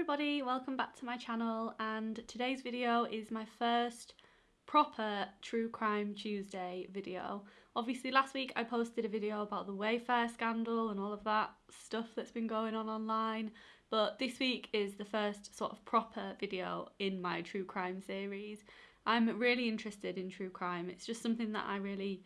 everybody, welcome back to my channel and today's video is my first proper True Crime Tuesday video. Obviously last week I posted a video about the Wayfair scandal and all of that stuff that's been going on online but this week is the first sort of proper video in my true crime series. I'm really interested in true crime, it's just something that I really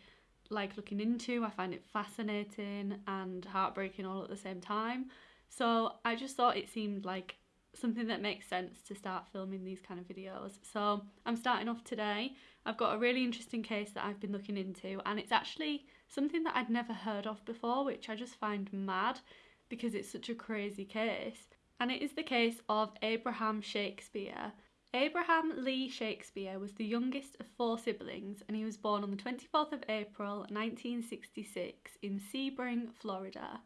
like looking into, I find it fascinating and heartbreaking all at the same time. So I just thought it seemed like something that makes sense to start filming these kind of videos. So I'm starting off today. I've got a really interesting case that I've been looking into and it's actually something that I'd never heard of before which I just find mad because it's such a crazy case. And it is the case of Abraham Shakespeare. Abraham Lee Shakespeare was the youngest of four siblings and he was born on the 24th of April 1966 in Sebring, Florida.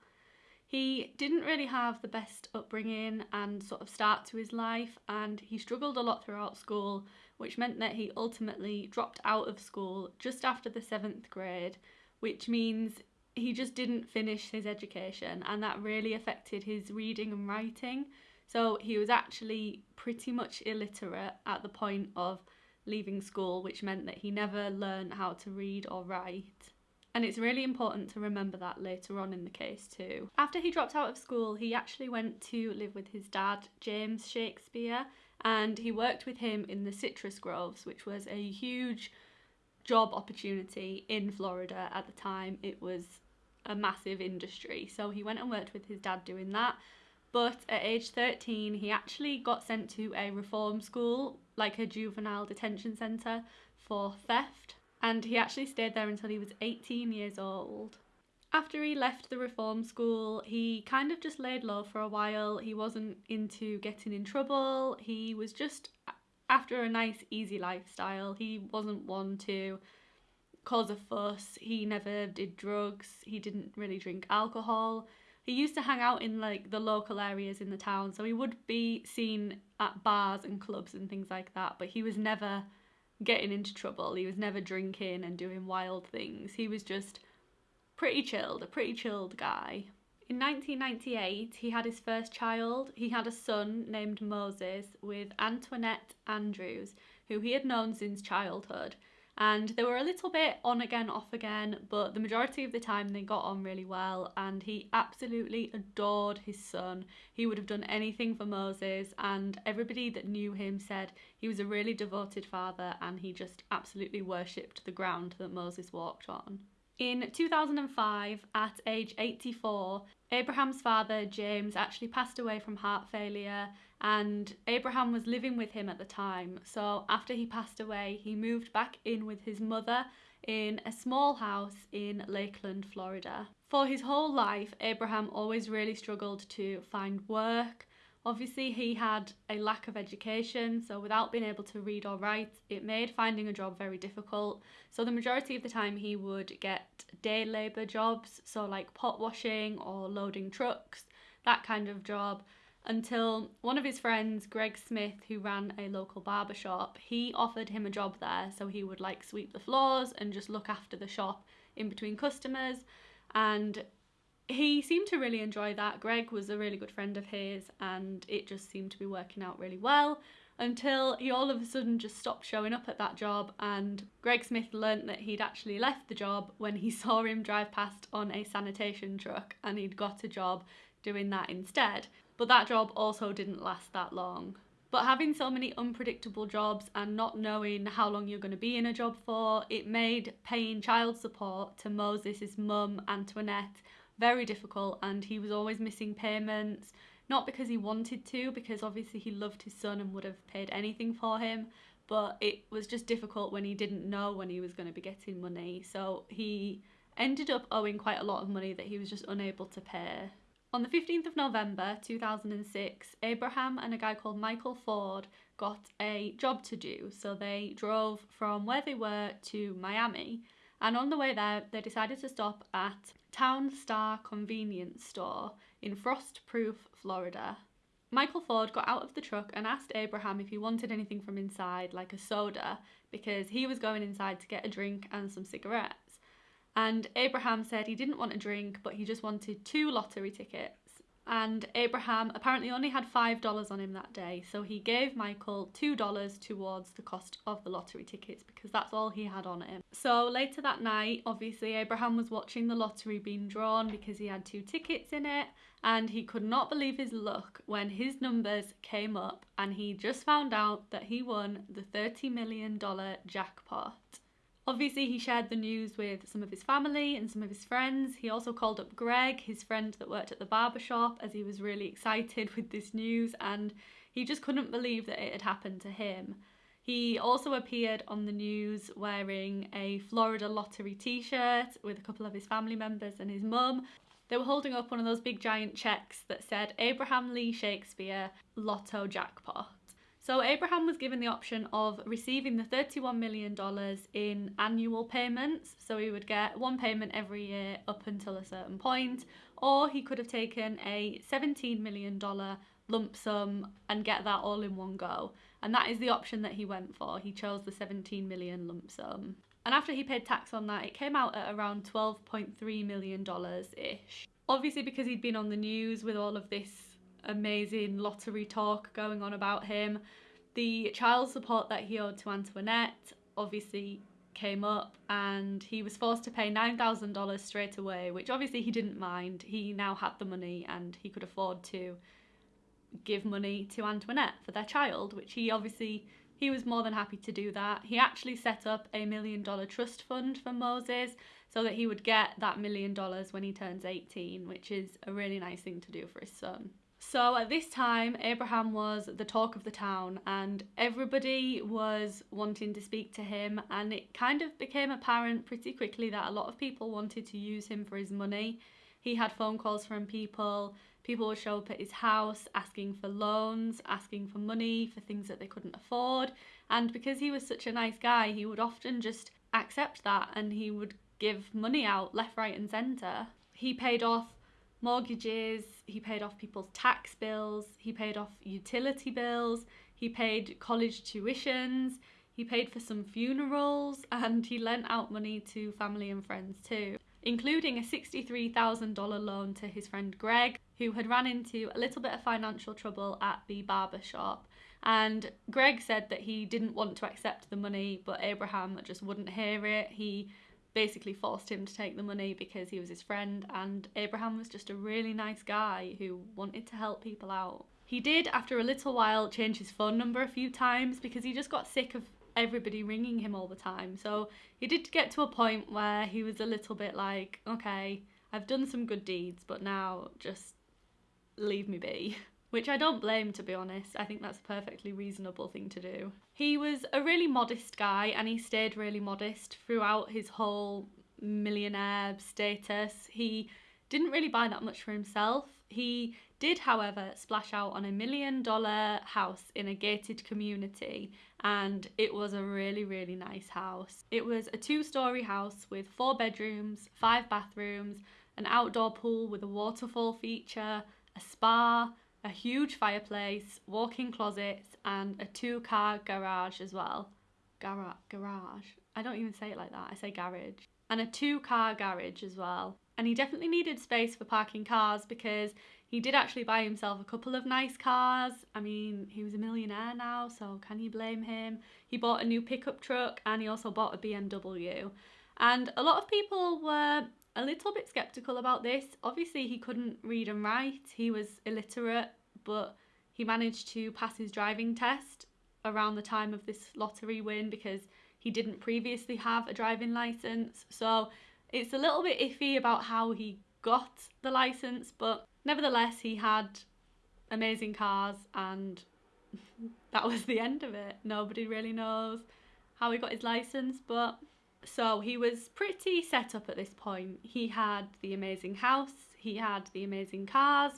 He didn't really have the best upbringing and sort of start to his life, and he struggled a lot throughout school, which meant that he ultimately dropped out of school just after the seventh grade, which means he just didn't finish his education, and that really affected his reading and writing. So he was actually pretty much illiterate at the point of leaving school, which meant that he never learned how to read or write. And it's really important to remember that later on in the case too. After he dropped out of school, he actually went to live with his dad, James Shakespeare, and he worked with him in the citrus groves, which was a huge job opportunity in Florida at the time. It was a massive industry. So he went and worked with his dad doing that. But at age 13, he actually got sent to a reform school, like a juvenile detention centre, for theft and he actually stayed there until he was 18 years old. After he left the reform school, he kind of just laid low for a while. He wasn't into getting in trouble. He was just after a nice, easy lifestyle. He wasn't one to cause a fuss. He never did drugs. He didn't really drink alcohol. He used to hang out in like the local areas in the town, so he would be seen at bars and clubs and things like that, but he was never getting into trouble. He was never drinking and doing wild things. He was just pretty chilled, a pretty chilled guy. In 1998, he had his first child. He had a son named Moses with Antoinette Andrews, who he had known since childhood and they were a little bit on again off again but the majority of the time they got on really well and he absolutely adored his son. He would have done anything for moses and everybody that knew him said he was a really devoted father and he just absolutely worshipped the ground that moses walked on. In 2005, at age 84, Abraham's father, James, actually passed away from heart failure, and Abraham was living with him at the time. So, after he passed away, he moved back in with his mother in a small house in Lakeland, Florida. For his whole life, Abraham always really struggled to find work Obviously, he had a lack of education, so without being able to read or write, it made finding a job very difficult. So, the majority of the time, he would get day labour jobs, so like pot washing or loading trucks, that kind of job. Until one of his friends, Greg Smith, who ran a local barber shop, he offered him a job there. So he would like sweep the floors and just look after the shop in between customers. And he seemed to really enjoy that. Greg was a really good friend of his, and it just seemed to be working out really well until he all of a sudden just stopped showing up at that job. And Greg Smith learnt that he'd actually left the job when he saw him drive past on a sanitation truck and he'd got a job doing that instead. But that job also didn't last that long. But having so many unpredictable jobs and not knowing how long you're going to be in a job for, it made paying child support to Moses' mum, Antoinette, very difficult and he was always missing payments. Not because he wanted to because obviously he loved his son and would have paid anything for him but it was just difficult when he didn't know when he was going to be getting money. So he ended up owing quite a lot of money that he was just unable to pay on the 15th of November 2006, Abraham and a guy called Michael Ford got a job to do. So they drove from where they were to Miami and on the way there, they decided to stop at Town Star Convenience Store in Frostproof, Florida. Michael Ford got out of the truck and asked Abraham if he wanted anything from inside, like a soda, because he was going inside to get a drink and some cigarettes. And Abraham said he didn't want a drink, but he just wanted two lottery tickets. and Abraham apparently only had $5 on him that day, so he gave Michael $2 towards the cost of the lottery tickets because that's all he had on him. So later that night, obviously, Abraham was watching the lottery being drawn because he had two tickets in it, and he could not believe his luck when his numbers came up and he just found out that he won the $30 million jackpot. Obviously, he shared the news with some of his family and some of his friends. He also called up Greg, his friend that worked at the barber shop, as he was really excited with this news and he just couldn't believe that it had happened to him. He also appeared on the news wearing a Florida lottery t shirt with a couple of his family members and his mum. They were holding up one of those big giant checks that said Abraham Lee Shakespeare Lotto Jackpot. So Abraham was given the option of receiving the $31 million in annual payments. So he would get one payment every year up until a certain point, or he could have taken a $17 million lump sum and get that all in one go. And that is the option that he went for. He chose the 17 million lump sum. And after he paid tax on that, it came out at around $12.3 million ish. Obviously, because he'd been on the news with all of this amazing lottery talk going on about him. The child support that he owed to Antoinette obviously came up and he was forced to pay $9,000 straight away, which obviously he didn't mind. He now had the money and he could afford to give money to Antoinette for their child, which he obviously he was more than happy to do that. He actually set up a million dollar trust fund for Moses so that he would get that million dollars when he turns 18, which is a really nice thing to do for his son. So at this time, Abraham was the talk of the town, and everybody was wanting to speak to him. And it kind of became apparent pretty quickly that a lot of people wanted to use him for his money. He had phone calls from people, people would show up at his house asking for loans, asking for money for things that they couldn't afford. And because he was such a nice guy, he would often just accept that and he would give money out left, right, and centre. He paid off mortgages, he paid off people's tax bills, he paid off utility bills, he paid college tuitions, he paid for some funerals, and he lent out money to family and friends too, including a $63,000 loan to his friend Greg, who had ran into a little bit of financial trouble at the barber shop. And Greg said that he didn't want to accept the money, but Abraham just wouldn't hear it. He basically forced him to take the money because he was his friend, and Abraham was just a really nice guy who wanted to help people out. He did, after a little while, change his phone number a few times because he just got sick of everybody ringing him all the time. So he did get to a point where he was a little bit like, okay, I've done some good deeds, but now just leave me be. which I don't blame to be honest. I think that's a perfectly reasonable thing to do. He was a really modest guy and he stayed really modest throughout his whole millionaire status. He didn't really buy that much for himself. He did, however, splash out on a million dollar house in a gated community, and it was a really, really nice house. It was a two story house with four bedrooms, five bathrooms, an outdoor pool with a waterfall feature, a spa, a huge fireplace, walk-in closets, and a two-car garage as well. Gara- garage. I don't even say it like that. I say garage. And a two-car garage as well. And he definitely needed space for parking cars because he did actually buy himself a couple of nice cars. I mean, he was a millionaire now, so can you blame him? He bought a new pickup truck and he also bought a BMW. And a lot of people were a little bit skeptical about this. Obviously, he couldn't read and write, he was illiterate, but he managed to pass his driving test around the time of this lottery win because he didn't previously have a driving license. So it's a little bit iffy about how he got the license, but nevertheless, he had amazing cars and that was the end of it. Nobody really knows how he got his license, but so he was pretty set up at this point. He had the amazing house, he had the amazing cars,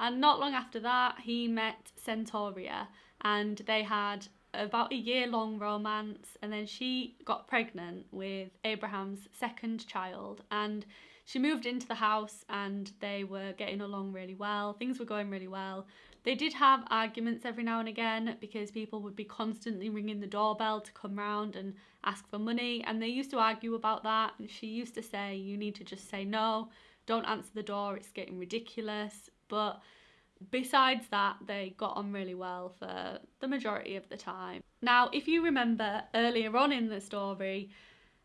and not long after that, he met Centauria and they had about a year long romance. And then she got pregnant with Abraham's second child. And she moved into the house and they were getting along really well. Things were going really well. They did have arguments every now and again because people would be constantly ringing the doorbell to come round and ask for money. And they used to argue about that. And she used to say, You need to just say no, don't answer the door, it's getting ridiculous. But besides that, they got on really well for the majority of the time. Now, if you remember earlier on in the story,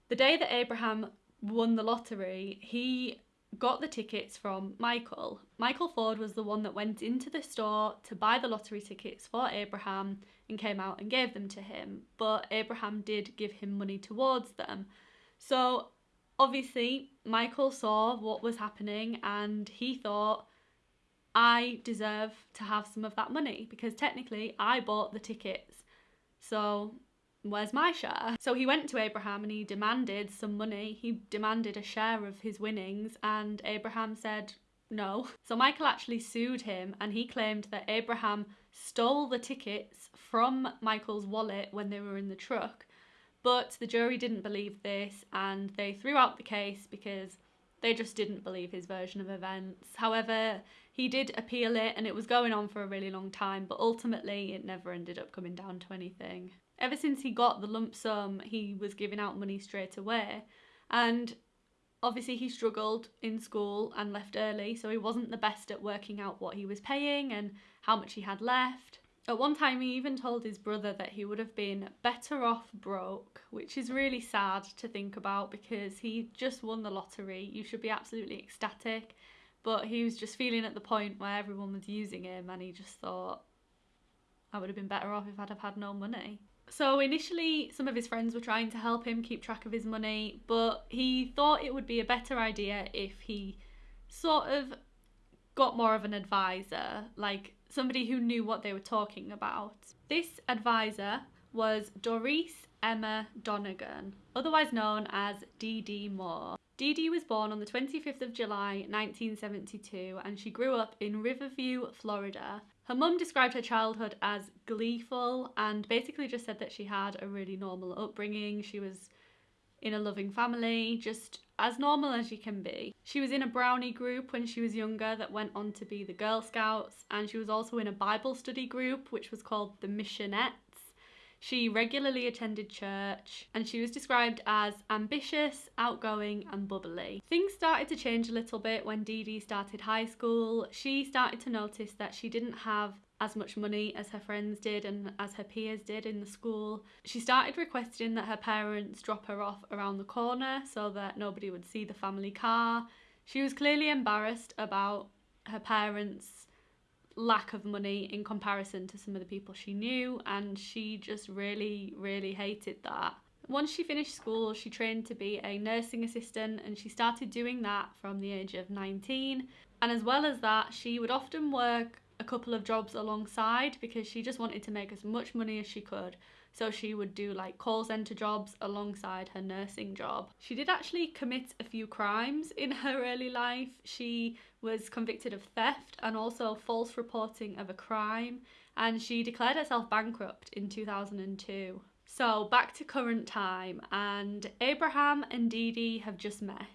the day that Abraham won the lottery, he got the tickets from Michael. Michael Ford was the one that went into the store to buy the lottery tickets for Abraham and came out and gave them to him. But Abraham did give him money towards them. So obviously, Michael saw what was happening and he thought, I deserve to have some of that money because technically I bought the tickets. So where's my share? So he went to Abraham and he demanded some money. He demanded a share of his winnings, and Abraham said no. So Michael actually sued him and he claimed that Abraham stole the tickets from Michael's wallet when they were in the truck. But the jury didn't believe this and they threw out the case because they just didn't believe his version of events. However, he did appeal it and it was going on for a really long time, but ultimately it never ended up coming down to anything. Ever since he got the lump sum, he was giving out money straight away. And obviously, he struggled in school and left early, so he wasn't the best at working out what he was paying and how much he had left. At one time, he even told his brother that he would have been better off broke, which is really sad to think about because he just won the lottery. You should be absolutely ecstatic. But he was just feeling at the point where everyone was using him and he just thought, I would have been better off if I'd have had no money. So initially, some of his friends were trying to help him keep track of his money, but he thought it would be a better idea if he sort of got more of an advisor, like somebody who knew what they were talking about. This advisor was Doris Emma Donegan, otherwise known as Dee Dee Moore. Dee Dee was born on the 25th of July 1972 and she grew up in Riverview, Florida. Her mum described her childhood as gleeful and basically just said that she had a really normal upbringing. She was in a loving family, just as normal as you can be. She was in a brownie group when she was younger that went on to be the Girl Scouts, and she was also in a Bible study group which was called the Missionettes. She regularly attended church and she was described as ambitious, outgoing, and bubbly. Things started to change a little bit when Dee Dee started high school. She started to notice that she didn't have as much money as her friends did and as her peers did in the school. She started requesting that her parents drop her off around the corner so that nobody would see the family car. She was clearly embarrassed about her parents lack of money in comparison to some of the people she knew, and she just really, really hated that. Once she finished school, she trained to be a nursing assistant, and she started doing that from the age of 19. And as well as that, she would often work a couple of jobs alongside because she just wanted to make as much money as she could. So she would do like call centre jobs alongside her nursing job. She did actually commit a few crimes in her early life. She was convicted of theft and also false reporting of a crime, and she declared herself bankrupt in 2002. So back to current time, and Abraham and Dee Dee have just met.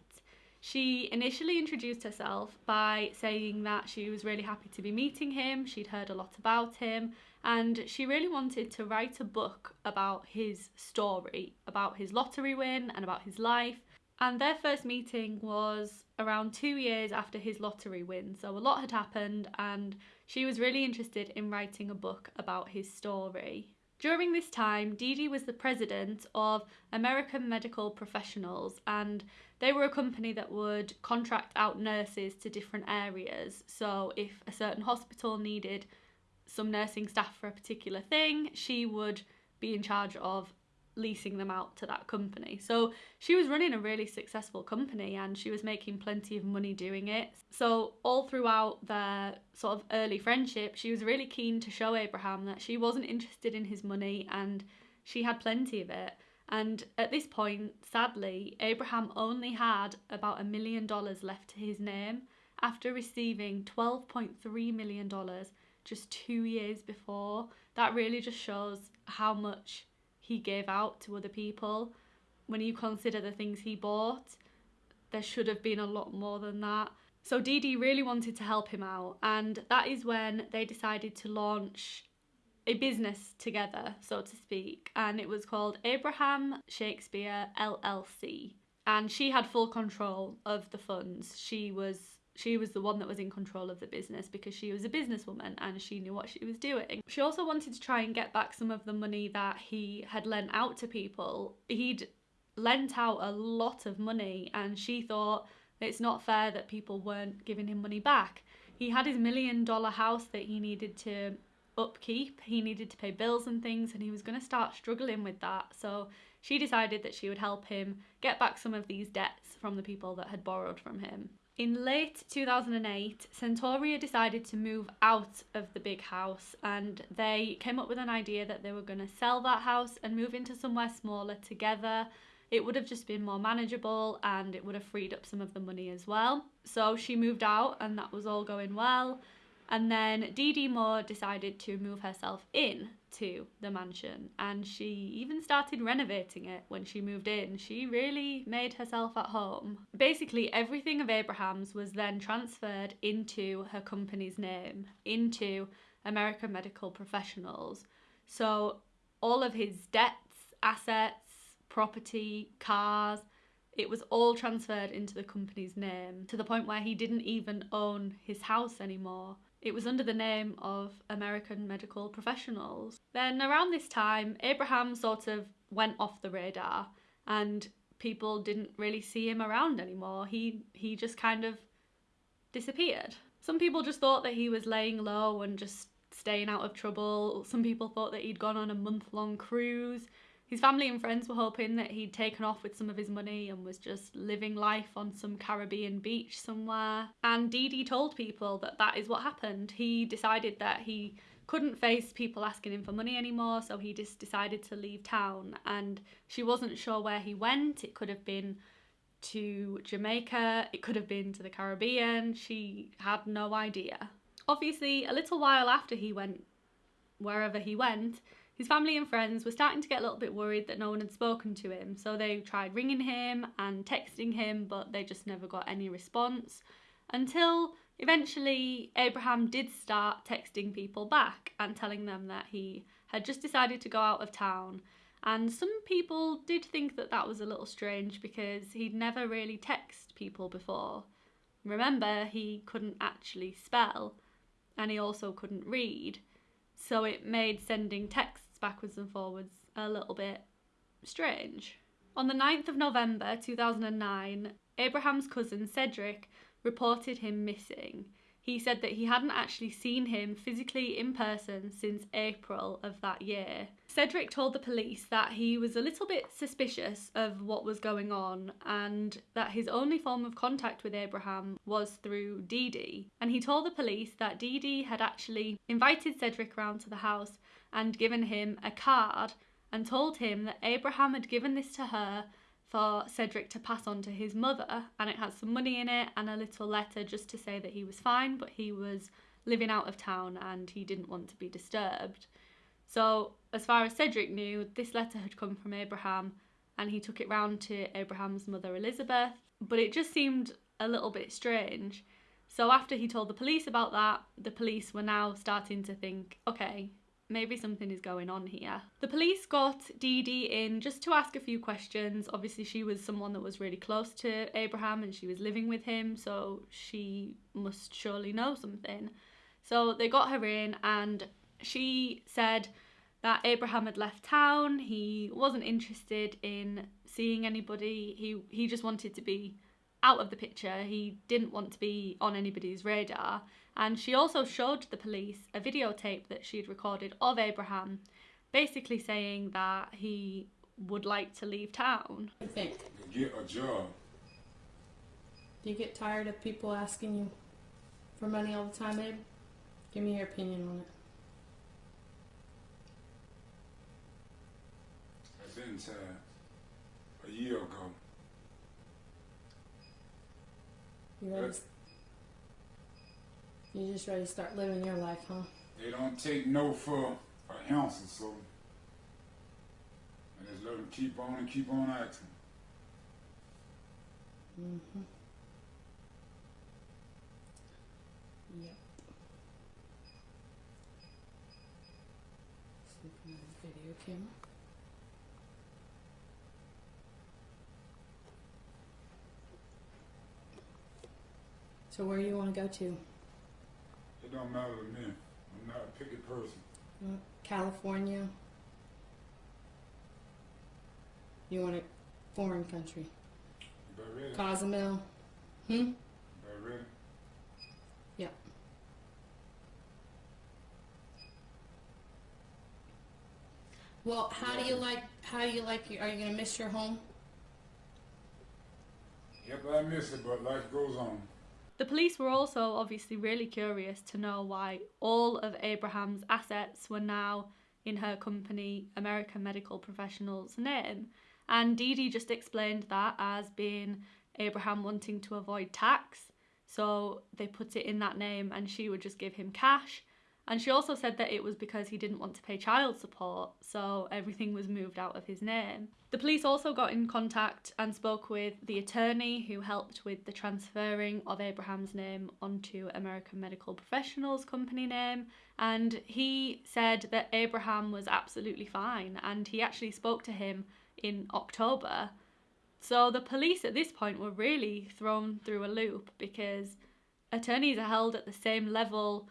She initially introduced herself by saying that she was really happy to be meeting him, she'd heard a lot about him, and she really wanted to write a book about his story, about his lottery win and about his life. And their first meeting was around two years after his lottery win, so a lot had happened, and she was really interested in writing a book about his story. During this time, Dee Dee was the president of American Medical Professionals, and they were a company that would contract out nurses to different areas. So, if a certain hospital needed some nursing staff for a particular thing, she would be in charge of leasing them out to that company. So she was running a really successful company and she was making plenty of money doing it. So all throughout their sort of early friendship, she was really keen to show Abraham that she wasn't interested in his money and she had plenty of it. And at this point, sadly, Abraham only had about a million dollars left to his name after receiving $12.3 million just two years before. That really just shows how much he gave out to other people. When you consider the things he bought, there should have been a lot more than that. So Dee Dee really wanted to help him out, and that is when they decided to launch a business together, so to speak, and it was called Abraham Shakespeare LLC. And she had full control of the funds. She was she was the one that was in control of the business because she was a businesswoman and she knew what she was doing. She also wanted to try and get back some of the money that he had lent out to people. He'd lent out a lot of money and she thought it's not fair that people weren't giving him money back. He had his million dollar house that he needed to upkeep, he needed to pay bills and things, and he was going to start struggling with that. So she decided that she would help him get back some of these debts from the people that had borrowed from him. In late 2008, Centauria decided to move out of the big house and they came up with an idea that they were going to sell that house and move into somewhere smaller together it would have just been more manageable and it would have freed up some of the money as well. So she moved out and that was all going well. And then Dee Dee Moore decided to move herself in to the mansion and she even started renovating it when she moved in. She really made herself at home. Basically, everything of Abraham's was then transferred into her company's name, into American Medical Professionals. So all of his debts, assets, property, cars. It was all transferred into the company's name to the point where he didn't even own his house anymore. It was under the name of American Medical Professionals. Then, around this time, Abraham sort of went off the radar and people didn't really see him around anymore. He, he just kind of disappeared. Some people just thought that he was laying low and just staying out of trouble. Some people thought that he'd gone on a month long cruise. His family and friends were hoping that he'd taken off with some of his money and was just living life on some Caribbean beach somewhere. And Dee Dee told people that that is what happened. He decided that he couldn't face people asking him for money anymore, so he just decided to leave town. And she wasn't sure where he went. It could have been to Jamaica, it could have been to the Caribbean. She had no idea. Obviously, a little while after he went wherever he went, his family and friends were starting to get a little bit worried that no one had spoken to him, so they tried ringing him and texting him, but they just never got any response until eventually Abraham did start texting people back and telling them that he had just decided to go out of town. And some people did think that that was a little strange because he'd never really texted people before. Remember, he couldn't actually spell and he also couldn't read, so it made sending texts backwards and forwards a little bit strange. On the 9th of November 2009, Abraham's cousin Cedric reported him missing. He said that he hadn't actually seen him physically in person since April of that year. Cedric told the police that he was a little bit suspicious of what was going on and that his only form of contact with Abraham was through Dee Dee. And he told the police that Dee Dee had actually invited Cedric round to the house and given him a card and told him that Abraham had given this to her for Cedric to pass on to his mother and it had some money in it and a little letter just to say that he was fine but he was living out of town and he didn't want to be disturbed. So as far as Cedric knew, this letter had come from Abraham and he took it round to Abraham's mother Elizabeth, but it just seemed a little bit strange. So after he told the police about that, the police were now starting to think, okay, maybe something is going on here. The police got Dee Dee in just to ask a few questions. Obviously, she was someone that was really close to Abraham and she was living with him, so she must surely know something. So they got her in and she said that Abraham had left town. He wasn't interested in seeing anybody. He he just wanted to be out of the picture. He didn't want to be on anybody's radar. And she also showed the police a videotape that she'd recorded of Abraham, basically saying that he would like to leave town. I think. Get a job. Do you get tired of people asking you for money all the time, Abe? Give me your opinion on it. I've been tired a year ago. You ready? You just ready to start living your life, huh? They don't take no for an ounce or so. And just let them keep on and keep on acting. Mm-hmm. Yep. Sleeping on the video camera. So where do you want to go to? Don't matter to me. I'm not a picky person. California? You want a foreign country? Ready? Cozumel? Hmm? About ready? Well, how do you like? How do you like? Are you gonna miss your home? Yep, I miss it, but life goes on. The police were also obviously really curious to know why all of Abraham's assets were now in her company, American Medical Professionals' name. And Dee Dee just explained that as being Abraham wanting to avoid tax. So they put it in that name and she would just give him cash. And she also said that it was because he didn't want to pay child support, so everything was moved out of his name. The police also got in contact and spoke with the attorney who helped with the transferring of Abraham's name onto American Medical Professionals company name, and he said that Abraham was absolutely fine and he actually spoke to him in October. So the police at this point were really thrown through a loop because attorneys are held at the same level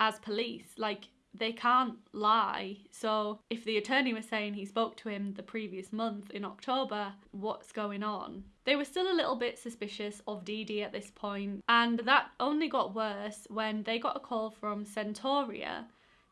as police. Like, they can't lie. So, if the attorney was saying he spoke to him the previous month in October, what's going on? They were still a little bit suspicious of Dee Dee at this point, and that only got worse when they got a call from Centauria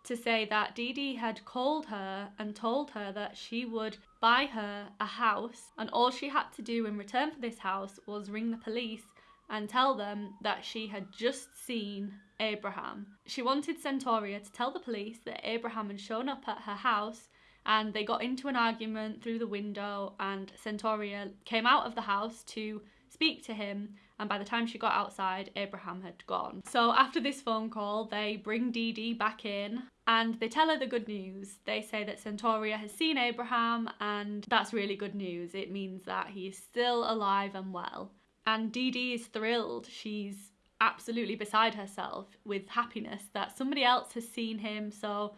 to say that Dee Dee had called her and told her that she would buy her a house, and all she had to do in return for this house was ring the police and tell them that she had just seen Abraham. She wanted Centauria to tell the police that Abraham had shown up at her house and they got into an argument through the window and Centauria came out of the house to speak to him and by the time she got outside Abraham had gone. So after this phone call they bring Dee Dee back in and they tell her the good news. They say that Centauria has seen Abraham and that's really good news. It means that he is still alive and well. And Dee Dee is thrilled. She's absolutely beside herself with happiness that somebody else has seen him, so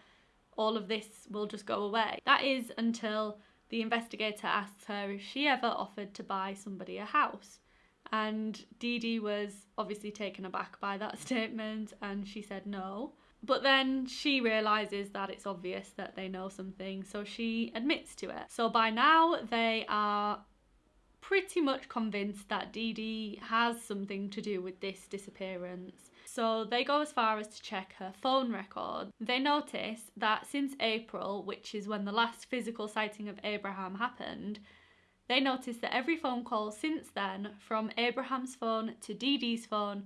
all of this will just go away. That is until the investigator asks her if she ever offered to buy somebody a house. And Dee Dee was obviously taken aback by that statement and she said no. But then she realises that it's obvious that they know something, so she admits to it. So by now they are pretty much convinced that Dee Dee has something to do with this disappearance. So they go as far as to check her phone record. They notice that since April, which is when the last physical sighting of Abraham happened, they notice that every phone call since then, from Abraham's phone to Dee Dee's phone,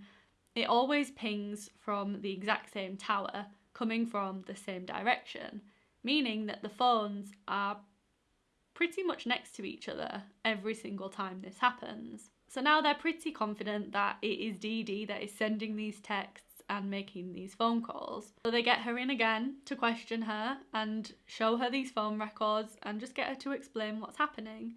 it always pings from the exact same tower, coming from the same direction, meaning that the phones are pretty much next to each other every single time this happens. So now they're pretty confident that it is Dee Dee that is sending these texts and making these phone calls. So they get her in again to question her and show her these phone records and just get her to explain what's happening.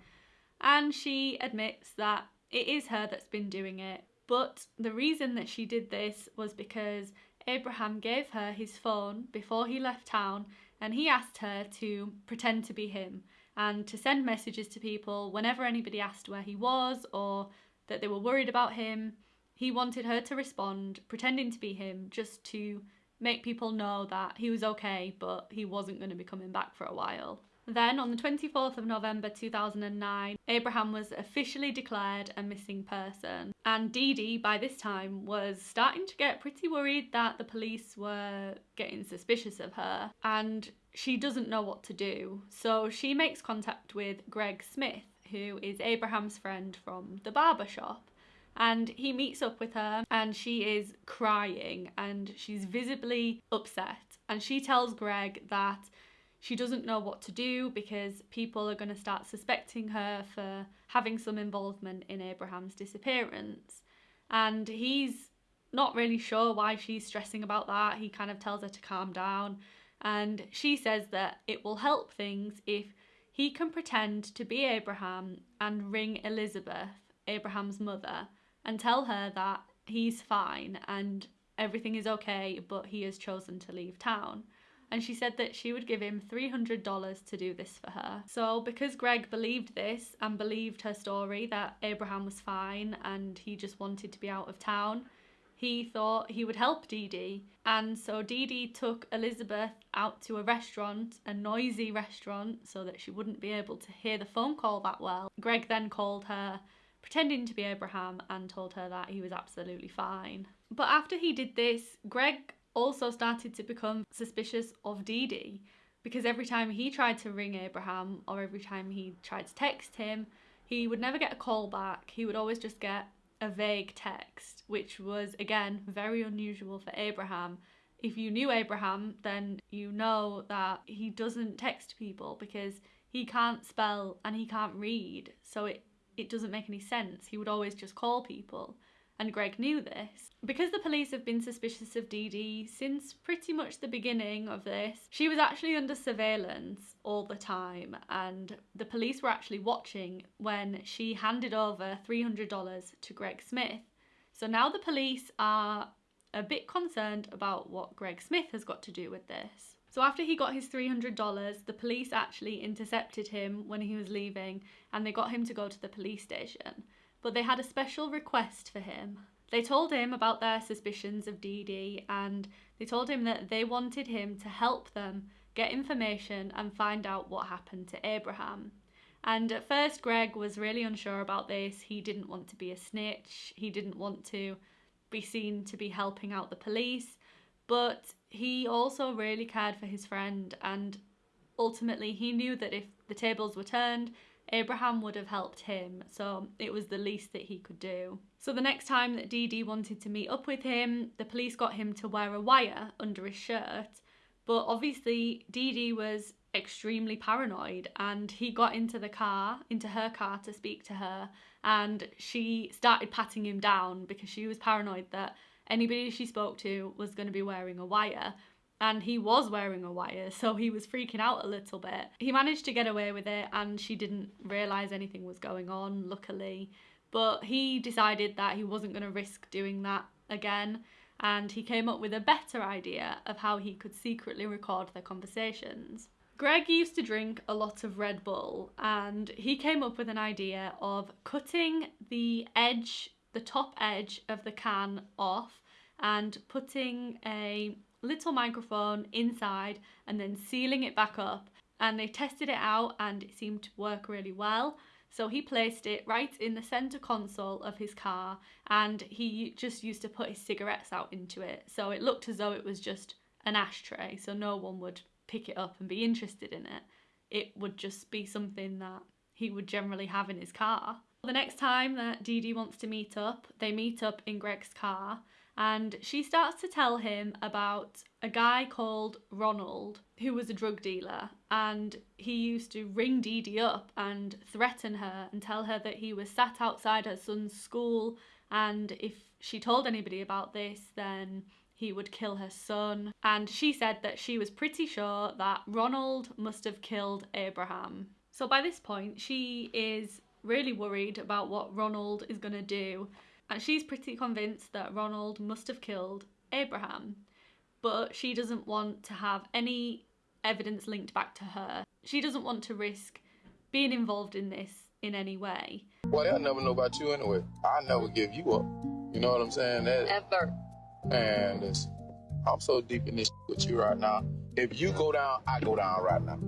And she admits that it is her that's been doing it, but the reason that she did this was because Abraham gave her his phone before he left town and he asked her to pretend to be him and to send messages to people whenever anybody asked where he was or that they were worried about him. He wanted her to respond, pretending to be him, just to make people know that he was okay, but he wasn't going to be coming back for a while. Then, on the 24th of November 2009, Abraham was officially declared a missing person. And Dee Dee, by this time, was starting to get pretty worried that the police were getting suspicious of her. And she doesn't know what to do. So she makes contact with Greg Smith, who is Abraham's friend from the barber shop. And he meets up with her and she is crying and she's visibly upset. And she tells Greg that she doesn't know what to do because people are going to start suspecting her for having some involvement in Abraham's disappearance. And he's not really sure why she's stressing about that. He kind of tells her to calm down and she says that it will help things if he can pretend to be Abraham and ring Elizabeth, Abraham's mother, and tell her that he's fine and everything is okay, but he has chosen to leave town. And she said that she would give him $300 to do this for her. So, because Greg believed this and believed her story that Abraham was fine and he just wanted to be out of town, he thought he would help Dee Dee. And so Dee Dee took Elizabeth out to a restaurant, a noisy restaurant, so that she wouldn't be able to hear the phone call that well. Greg then called her, pretending to be Abraham, and told her that he was absolutely fine. But after he did this, Greg also started to become suspicious of Dee Dee because every time he tried to ring Abraham or every time he tried to text him, he would never get a call back. He would always just get a vague text, which was again very unusual for Abraham. If you knew Abraham, then you know that he doesn't text people because he can't spell and he can't read. So it, it doesn't make any sense. He would always just call people and Greg knew this. Because the police have been suspicious of Dee Dee since pretty much the beginning of this, she was actually under surveillance all the time, and the police were actually watching when she handed over $300 to Greg Smith. So now the police are a bit concerned about what Greg Smith has got to do with this. So after he got his $300, the police actually intercepted him when he was leaving and they got him to go to the police station but they had a special request for him. They told him about their suspicions of Dee Dee and they told him that they wanted him to help them get information and find out what happened to Abraham. And at first, Greg was really unsure about this. He didn't want to be a snitch, he didn't want to be seen to be helping out the police, but he also really cared for his friend and ultimately he knew that if the tables were turned, Abraham would have helped him, so it was the least that he could do. So the next time that Dee Dee wanted to meet up with him, the police got him to wear a wire under his shirt, but obviously Dee Dee was extremely paranoid and he got into the car, into her car to speak to her, and she started patting him down because she was paranoid that anybody she spoke to was going to be wearing a wire and he was wearing a wire, so he was freaking out a little bit. He managed to get away with it, and she didn't realise anything was going on, luckily. But he decided that he wasn't going to risk doing that again, and he came up with a better idea of how he could secretly record their conversations. Greg used to drink a lot of Red Bull, and he came up with an idea of cutting the edge, the top edge of the can off, and putting a little microphone inside and then sealing it back up. And they tested it out and it seemed to work really well. So he placed it right in the centre console of his car and he just used to put his cigarettes out into it. So it looked as though it was just an ashtray, so no one would pick it up and be interested in it. It would just be something that he would generally have in his car. The next time that Dee Dee wants to meet up, they meet up in Greg's car and she starts to tell him about a guy called Ronald who was a drug dealer and he used to ring Dee Dee up and threaten her and tell her that he was sat outside her son's school and if she told anybody about this then he would kill her son and she said that she was pretty sure that Ronald must have killed Abraham. So by this point she is really worried about what Ronald is going to do and she's pretty convinced that Ronald must have killed Abraham, but she doesn't want to have any evidence linked back to her. She doesn't want to risk being involved in this in any way. Well, they'll never know about you anyway. I never give you up. You know what I'm saying? That, Ever. and it's, I'm so deep in this with you right now. If you go down, I go down right now.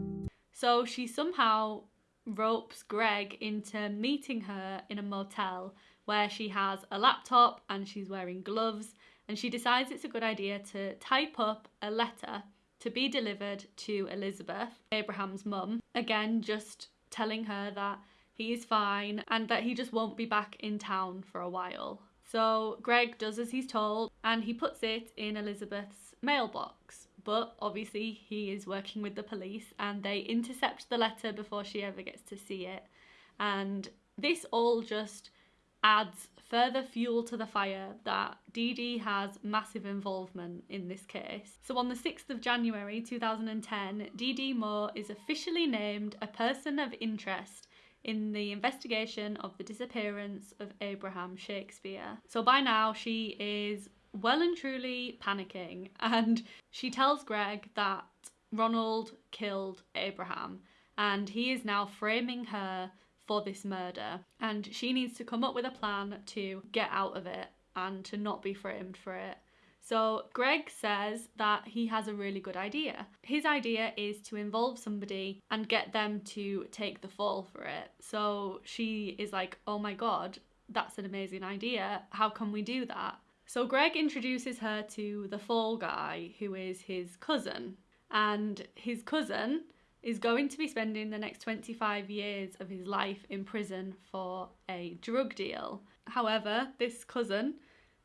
So she somehow ropes Greg into meeting her in a motel where she has a laptop and she's wearing gloves and she decides it's a good idea to type up a letter to be delivered to Elizabeth, Abraham's mum, again just telling her that he is fine and that he just won't be back in town for a while. So Greg does as he's told and he puts it in Elizabeth's mailbox. But obviously, he is working with the police and they intercept the letter before she ever gets to see it. And this all just adds further fuel to the fire that Dee Dee has massive involvement in this case. So on the 6th of January 2010, Dee Dee Moore is officially named a person of interest in the investigation of the disappearance of Abraham Shakespeare. So by now she is well and truly panicking and she tells Greg that Ronald killed Abraham and he is now framing her for this murder and she needs to come up with a plan to get out of it and to not be framed for it. So Greg says that he has a really good idea. His idea is to involve somebody and get them to take the fall for it. So she is like, oh my god, that's an amazing idea. How can we do that? So Greg introduces her to the fall guy, who is his cousin. And his cousin is going to be spending the next 25 years of his life in prison for a drug deal. However, this cousin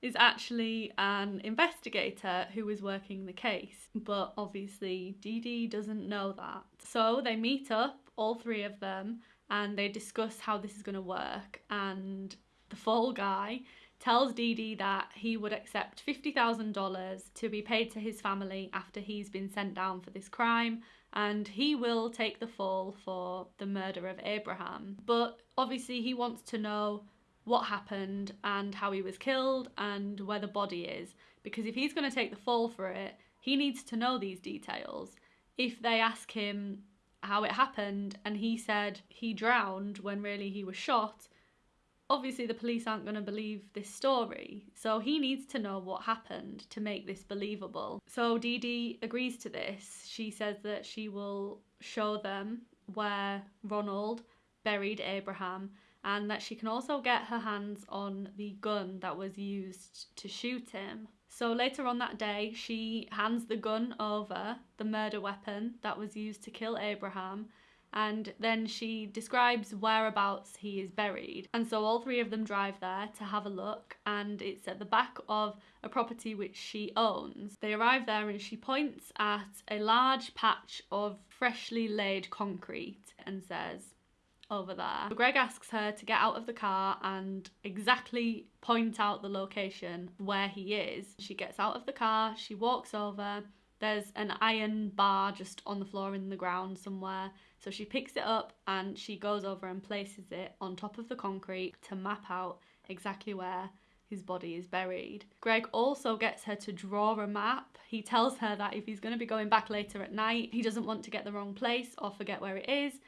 is actually an investigator who is working the case, but obviously Dee Dee doesn't know that. So they meet up, all three of them, and they discuss how this is going to work. And the fall guy tells Dee Dee that he would accept $50,000 to be paid to his family after he's been sent down for this crime and he will take the fall for the murder of Abraham. But obviously, he wants to know what happened and how he was killed and where the body is. Because if he's going to take the fall for it, he needs to know these details. If they ask him how it happened and he said he drowned when really he was shot, obviously the police aren't going to believe this story. So he needs to know what happened to make this believable. So Dee Dee agrees to this. She says that she will show them where Ronald buried Abraham and that she can also get her hands on the gun that was used to shoot him. So later on that day, she hands the gun over, the murder weapon that was used to kill Abraham, and then she describes whereabouts he is buried. And so all three of them drive there to have a look, and it's at the back of a property which she owns. They arrive there and she points at a large patch of freshly laid concrete and says, over there. So Greg asks her to get out of the car and exactly point out the location where he is. She gets out of the car, she walks over, there's an iron bar just on the floor in the ground somewhere. So she picks it up and she goes over and places it on top of the concrete to map out exactly where his body is buried. Greg also gets her to draw a map. He tells her that if he's going to be going back later at night, he doesn't want to get the wrong place or forget where it is.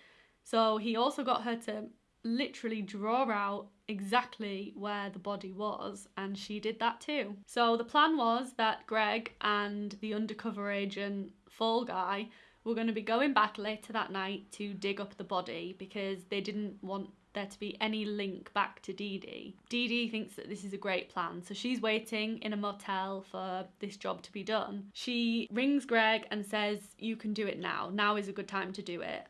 So he also got her to literally draw out exactly where the body was, and she did that too. So the plan was that Greg and the undercover agent Fall Guy were going to be going back later that night to dig up the body because they didn't want there to be any link back to Dee Dee. Dee Dee thinks that this is a great plan, so she's waiting in a motel for this job to be done. She rings Greg and says, You can do it now. Now is a good time to do it.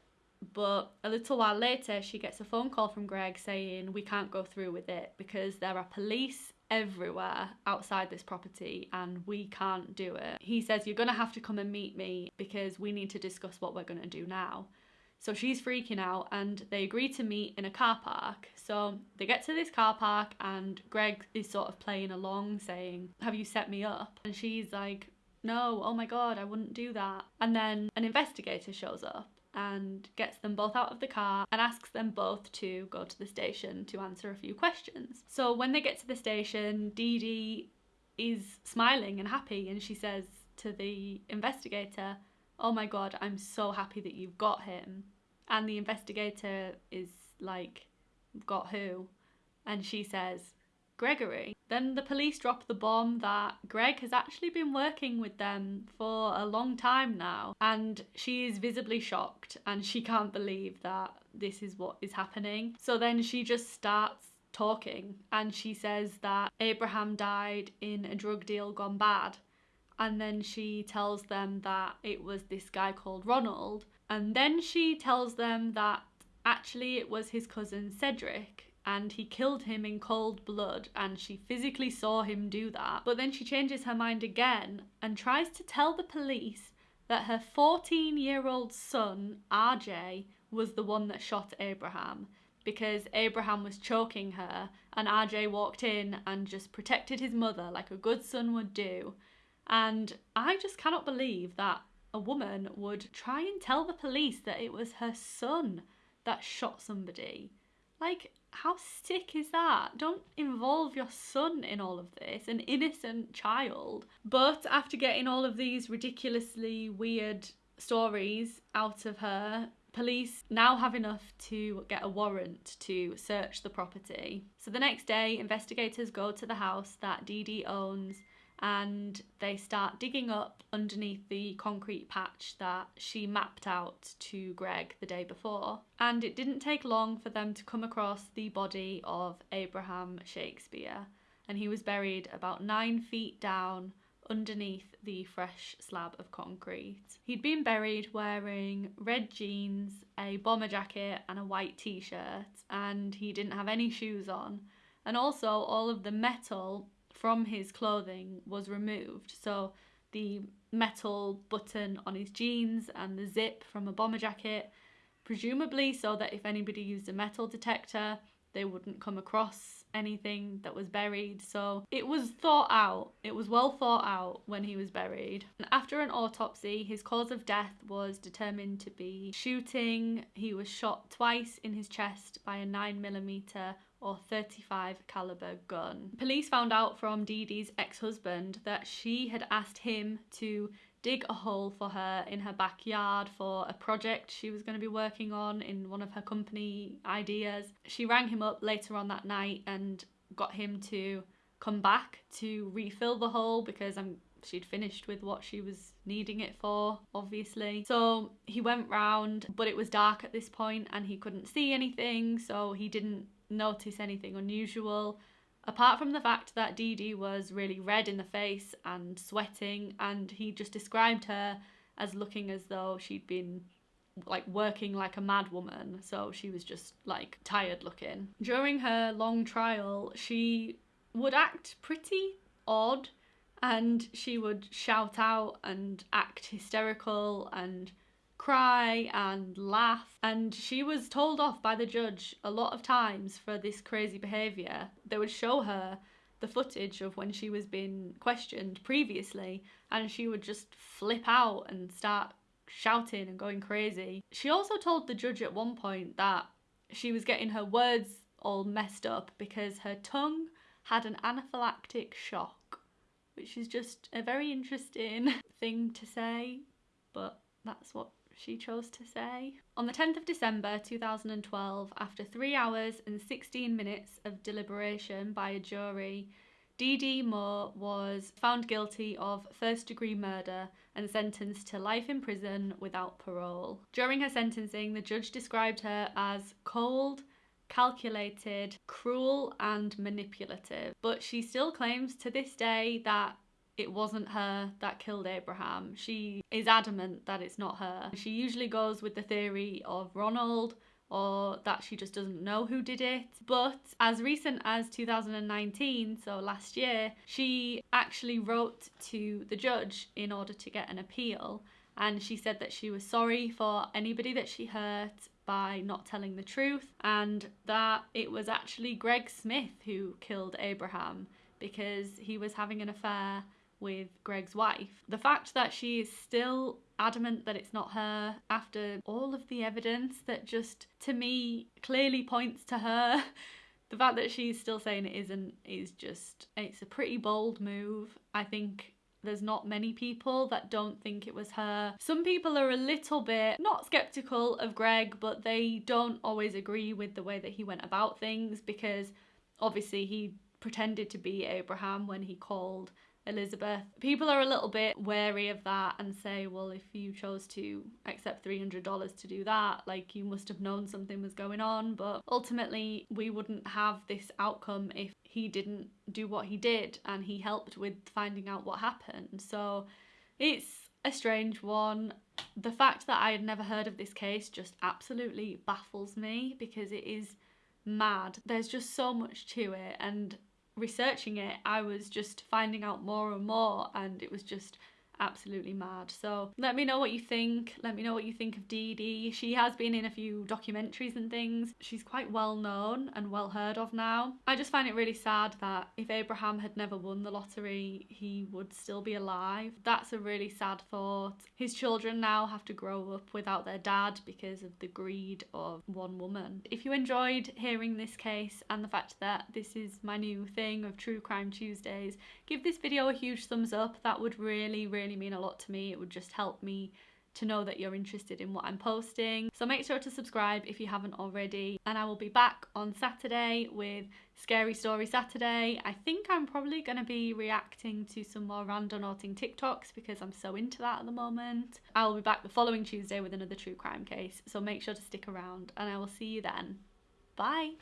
But a little while later, she gets a phone call from Greg saying, We can't go through with it because there are police everywhere outside this property and we can't do it. He says, You're going to have to come and meet me because we need to discuss what we're going to do now. So she's freaking out and they agree to meet in a car park. So they get to this car park and Greg is sort of playing along saying, Have you set me up? And she's like, No, oh my god, I wouldn't do that. And then an investigator shows up and gets them both out of the car and asks them both to go to the station to answer a few questions. So when they get to the station, Dee Dee is smiling and happy and she says to the investigator, Oh my god, I'm so happy that you've got him. And the investigator is like, Got who? And she says, Gregory. Then the police drop the bomb that Greg has actually been working with them for a long time now, and she is visibly shocked and she can't believe that this is what is happening. So then she just starts talking and she says that Abraham died in a drug deal gone bad. And then she tells them that it was this guy called Ronald. And then she tells them that actually it was his cousin Cedric and he killed him in cold blood and she physically saw him do that. But then she changes her mind again and tries to tell the police that her 14 year old son, RJ, was the one that shot Abraham because Abraham was choking her and RJ walked in and just protected his mother like a good son would do. And I just cannot believe that a woman would try and tell the police that it was her son that shot somebody. Like, how sick is that? Don't involve your son in all of this, an innocent child. But after getting all of these ridiculously weird stories out of her, Police now have enough to get a warrant to search the property. So the next day, investigators go to the house that Dee Dee owns and they start digging up underneath the concrete patch that she mapped out to Greg the day before. And it didn't take long for them to come across the body of Abraham Shakespeare, and he was buried about nine feet down underneath the fresh slab of concrete. He'd been buried wearing red jeans, a bomber jacket, and a white t shirt, and he didn't have any shoes on. And also, all of the metal from his clothing was removed. So, the metal button on his jeans and the zip from a bomber jacket, presumably so that if anybody used a metal detector, they wouldn't come across anything that was buried. So it was thought out, it was well thought out when he was buried. And after an autopsy, his cause of death was determined to be shooting. He was shot twice in his chest by a 9mm or 35 caliber gun. Police found out from Dee Dee's ex-husband that she had asked him to dig a hole for her in her backyard for a project she was going to be working on in one of her company ideas. She rang him up later on that night and got him to come back to refill the hole because I'm she'd finished with what she was needing it for, obviously. So he went round, but it was dark at this point and he couldn't see anything, so he didn't notice anything unusual apart from the fact that Dee Dee was really red in the face and sweating, and he just described her as looking as though she'd been like working like a mad woman, so she was just like tired looking. During her long trial, she would act pretty odd and she would shout out and act hysterical and cry and laugh. And she was told off by the judge a lot of times for this crazy behaviour. They would show her the footage of when she was being questioned previously, and she would just flip out and start shouting and going crazy. She also told the judge at one point that she was getting her words all messed up because her tongue had an anaphylactic shock, which is just a very interesting thing to say, but that's what she chose to say. On the 10th of December 2012, after three hours and 16 minutes of deliberation by a jury, Dee Dee Moore was found guilty of first degree murder and sentenced to life in prison without parole. During her sentencing, the judge described her as cold, calculated, cruel, and manipulative. But she still claims to this day that it wasn't her that killed Abraham. She is adamant that it's not her. She usually goes with the theory of Ronald or that she just doesn't know who did it. But as recent as 2019, so last year, she actually wrote to the judge in order to get an appeal. And she said that she was sorry for anybody that she hurt by not telling the truth and that it was actually Greg Smith who killed Abraham because he was having an affair with Greg's wife. The fact that she is still adamant that it's not her after all of the evidence that just to me clearly points to her. the fact that she's still saying it isn't is just it's a pretty bold move. I think there's not many people that don't think it was her. Some people are a little bit not skeptical of Greg, but they don't always agree with the way that he went about things because obviously he pretended to be Abraham when he called Elizabeth. People are a little bit wary of that and say, well, if you chose to accept $300 to do that, like you must have known something was going on. But ultimately, we wouldn't have this outcome if he didn't do what he did and he helped with finding out what happened. So it's a strange one. The fact that I had never heard of this case just absolutely baffles me because it is mad. There's just so much to it and researching it, I was just finding out more and more, and it was just absolutely mad. So let me know what you think. Let me know what you think of Dee Dee. She has been in a few documentaries and things. She's quite well known and well heard of now. I just find it really sad that if Abraham had never won the lottery, he would still be alive. That's a really sad thought. His children now have to grow up without their dad because of the greed of one woman. If you enjoyed hearing this case and the fact that this is my new thing of True Crime Tuesdays, give this video a huge thumbs up. That would really, really really mean a lot to me. It would just help me to know that you're interested in what I'm posting. So make sure to subscribe if you haven't already. And I will be back on Saturday with Scary Story Saturday. I think I'm probably going to be reacting to some more randonauting TikToks because I'm so into that at the moment. I will be back the following Tuesday with another true crime case. So make sure to stick around and I will see you then. Bye.